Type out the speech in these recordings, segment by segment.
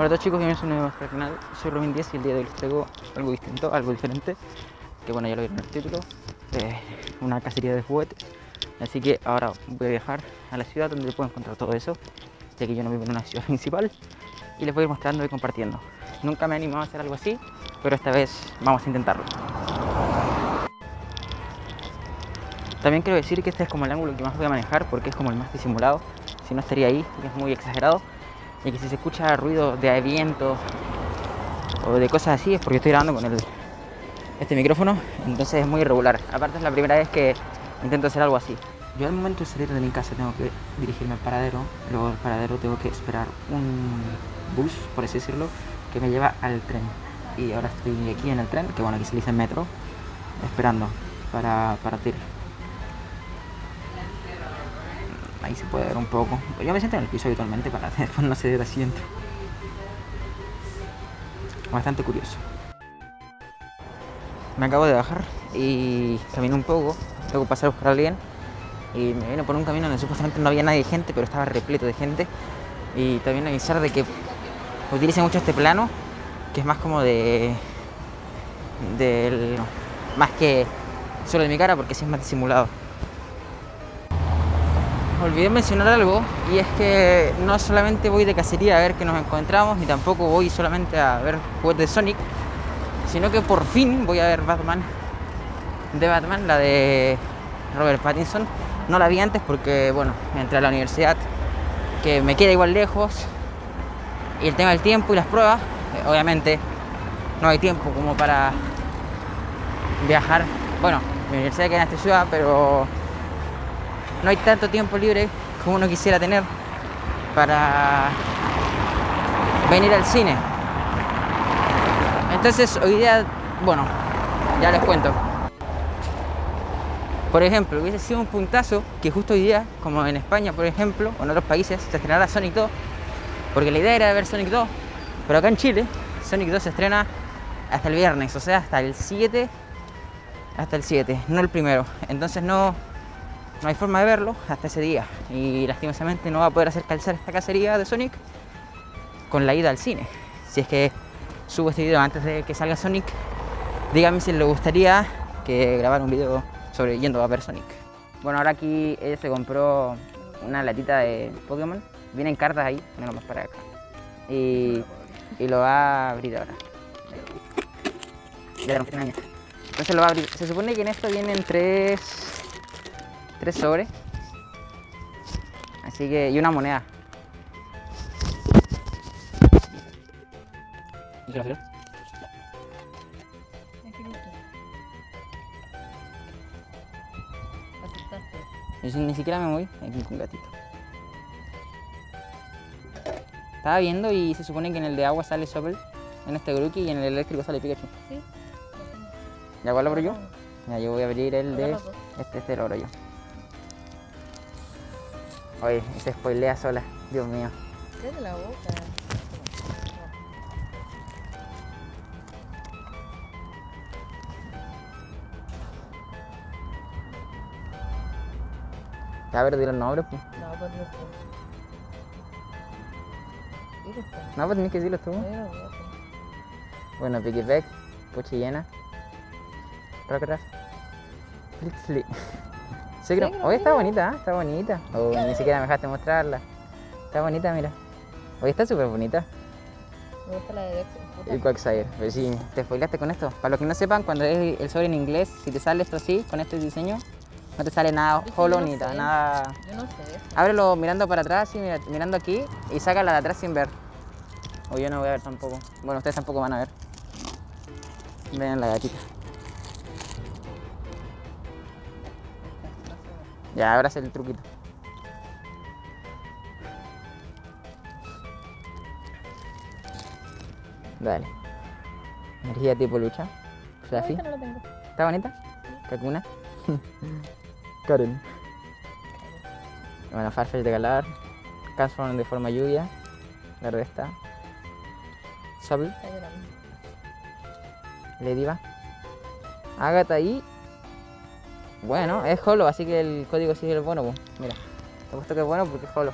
Hola todos chicos, bienvenidos a un nuevo al canal. Soy Robin 10 y el día de hoy les traigo algo distinto, algo diferente. Que bueno, ya lo vieron en el título. Eh, una cacería de juguetes. Así que ahora voy a viajar a la ciudad donde puedo encontrar todo eso. Ya que yo no vivo en una ciudad principal. Y les voy a ir mostrando y compartiendo. Nunca me he animado a hacer algo así, pero esta vez vamos a intentarlo. También quiero decir que este es como el ángulo que más voy a manejar porque es como el más disimulado. Si no estaría ahí, es muy exagerado. Y que si se escucha ruido de viento o de cosas así es porque estoy grabando con el, este micrófono, entonces es muy irregular. Aparte es la primera vez que intento hacer algo así. Yo al momento de salir de mi casa tengo que dirigirme al paradero, luego del paradero tengo que esperar un bus, por así decirlo, que me lleva al tren. Y ahora estoy aquí en el tren, que bueno, aquí se dice metro, esperando para partir. Ahí se puede ver un poco. Yo me siento en el piso habitualmente para después no ceder asiento. Bastante curioso. Me acabo de bajar y camino un poco, tengo que pasar a buscar a alguien y me vino por un camino donde supuestamente no había nadie de gente, pero estaba repleto de gente. Y también avisar de que utilice mucho este plano, que es más como de... del... más que solo de mi cara, porque sí es más disimulado olvidé mencionar algo y es que no solamente voy de cacería a ver que nos encontramos ni tampoco voy solamente a ver juegos de Sonic sino que por fin voy a ver Batman. De Batman, la de Robert Pattinson. No la vi antes porque bueno, entré a la universidad que me queda igual lejos y el tema del tiempo y las pruebas eh, obviamente no hay tiempo como para viajar. Bueno, mi universidad queda en esta ciudad pero no hay tanto tiempo libre como uno quisiera tener para venir al cine. Entonces hoy día, bueno, ya les cuento. Por ejemplo, hubiese sido un puntazo que justo hoy día, como en España, por ejemplo, o en otros países, se estrenara Sonic 2, porque la idea era ver Sonic 2, pero acá en Chile, Sonic 2 se estrena hasta el viernes, o sea, hasta el 7, hasta el 7, no el primero. Entonces no, no hay forma de verlo hasta ese día y lastimosamente no va a poder hacer calzar esta cacería de Sonic con la ida al cine. Si es que subo este video antes de que salga Sonic, díganme si les gustaría que grabar un video sobre yendo a ver Sonic. Bueno, ahora aquí ella se compró una latita de Pokémon. Vienen cartas ahí, ponelo más para acá. Y, y lo va a abrir ahora. Ya Entonces lo va a abrir. Se supone que en esto vienen tres tres sobres. Así que, y una moneda. ¿Y qué Yo ni siquiera me voy aquí con gatito. Estaba viendo y se supone que en el de agua sale Sobel, en este Grookey y en el eléctrico sale Pikachu. Sí. ¿Ya cuál lo abro yo? Ya, yo voy a abrir el de... Este, este lo abro yo. Oye, se spoilea sola, Dios mío. Cállate la boca. Ya, ver, di los nombres, pues. No, pues no. No, pues tienes que decirlo tú. Bueno, Piggyback, Puchillena, Rockruff, Fritzly. Oye, está bonita, ¿eh? está bonita. Oh, ni siquiera me dejaste mostrarla. Está bonita, mira. Oye, está súper bonita. Me gusta la de Dexter. Y Quagsire. Pero sí, te spoilaste con esto. Para los que no sepan, cuando es el sobre en inglés, si te sale esto así, con este diseño, no te sale nada holo ni nada. Yo no sé. Ábrelo mirando para atrás y mirando aquí y sácala de atrás sin ver. O yo no voy a ver tampoco. Bueno, ustedes tampoco van a ver. Vean la gatita. Ya, ahora el truquito. Dale. Energía tipo lucha. Fluffy. No. ¿Está bonita? Kakuna. Karen. Bueno, Farfetch de Galar. Transform de forma lluvia. La resta. Sobble. Ladyba. Agatha y bueno, es holo, así que el código sí es bueno, pues. Mira, te puesto que es bueno porque es holo.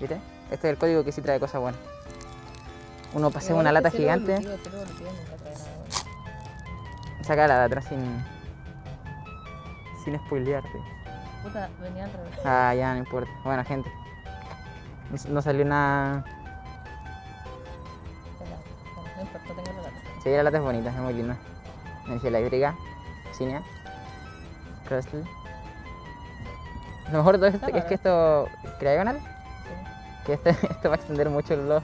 ¿Viste? Este es el código que sí trae cosas buenas. Uno pasea una este lata gigante. bueno. Saca la de atrás sin. sin spoilearte. Puta, venía al revés. Ah, ya, no importa. Bueno, gente. No salió nada. No importa, tengo la lata. Sí, la lata es bonita, es muy linda. Energía eléctrica, Cinia, Lo mejor de esto es que esto. Cryogonal, Sí. que este- esto va a extender mucho el blog.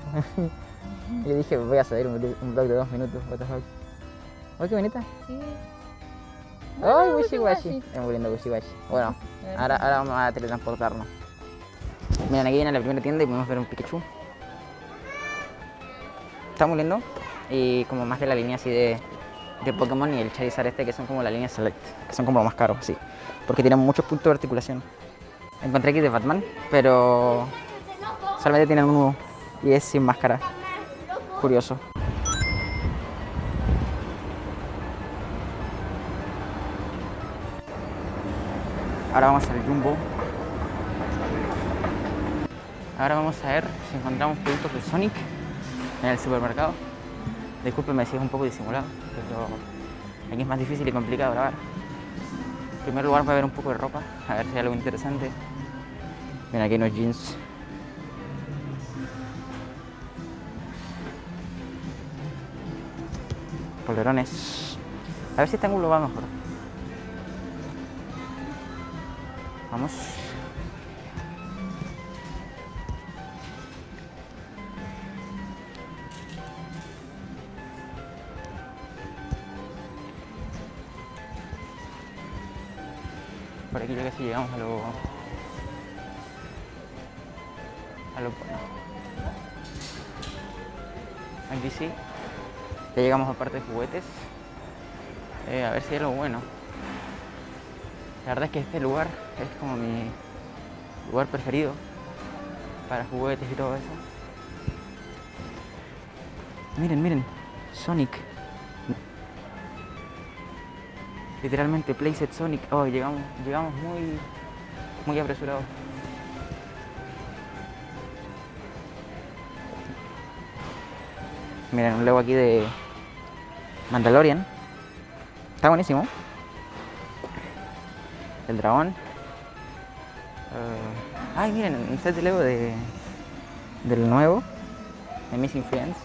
yo dije, voy a subir un, un blog de dos minutos, what the fuck. ¡Ay, qué bonita! Sí. ¡Ay, Wishiwashi! Es muy lindo Wishiwashi. Bueno, ahora, ahora vamos a teletransportarnos. Miren, aquí viene la primera tienda y podemos ver un Pikachu. Está muy lindo. Y como más de la línea así de, de Pokémon y el Charizard este, que son como la línea Select, que son como los más caros, sí. Porque tienen muchos puntos de articulación. Encontré aquí de Batman, pero solamente tienen uno y es sin máscara. Curioso. Ahora vamos al Jumbo. Ahora vamos a ver si encontramos productos de Sonic en el supermercado. Discúlpenme si es un poco disimulado, pero aquí es más difícil y complicado grabar. En primer lugar voy a ver un poco de ropa, a ver si hay algo interesante. Ven aquí unos jeans. Polerones. A ver si este ángulo va mejor. Vamos. Por aquí ya casi llegamos a lo... A lo bueno. Aquí sí. Ya llegamos a parte de juguetes. Eh, a ver si hay algo bueno. La verdad es que este lugar es como mi lugar preferido para juguetes y todo eso. Miren, miren, Sonic. Literalmente Playset Sonic. Oh, llegamos, llegamos muy, muy apresurados. Miren, un Lego aquí de Mandalorian. Está buenísimo. El dragón. Eh, ay, miren, un set de Lego de, del nuevo. De Missing Friends.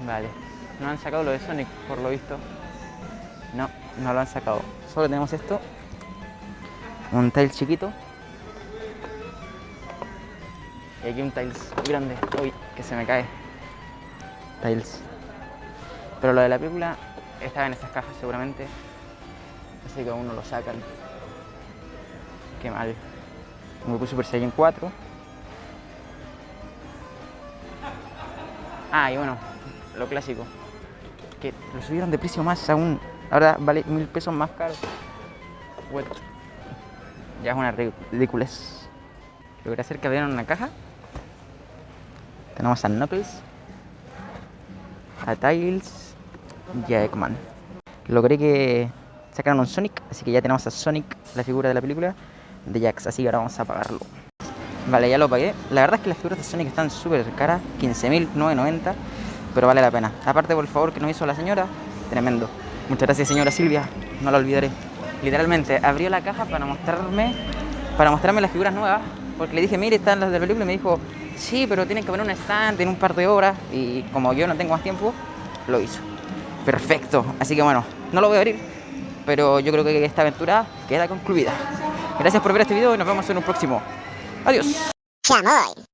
Vale. No han sacado lo de Sonic, por lo visto. No, no lo han sacado. Solo tenemos esto. Un Tails chiquito. Y aquí un Tails grande. Uy, que se me cae. Tails. Pero lo de la película estaba en esas cajas seguramente. Así que aún no lo sacan. Qué mal. Goku Super Saiyan 4. Ah, y bueno, lo clásico. Que lo subieron de precio más aún. Ahora vale mil pesos más caro. What? Ya es una ri- ridiculez. Logré hacer que abrieran una caja. Tenemos a Knuckles, a Tails y a Eggman. Logré que sacaran un Sonic, así que ya tenemos a Sonic, la figura de la película, de Jax. Así que ahora vamos a pagarlo. Vale, ya lo pagué. La verdad es que las figuras de Sonic están súper caras, 15.990, pero vale la pena. Aparte por el favor que nos hizo la señora, tremendo. Muchas gracias señora Silvia, no la olvidaré. Literalmente abrió la caja para mostrarme, para mostrarme las figuras nuevas, porque le dije, mire, están las de la película, y me dijo, sí, pero tienen que poner un stand en un par de horas, y como yo no tengo más tiempo, lo hizo. Perfecto, así que bueno, no lo voy a abrir, pero yo creo que esta aventura queda concluida. Gracias por ver este video y nos vemos en un próximo. Adiós. Chamoy.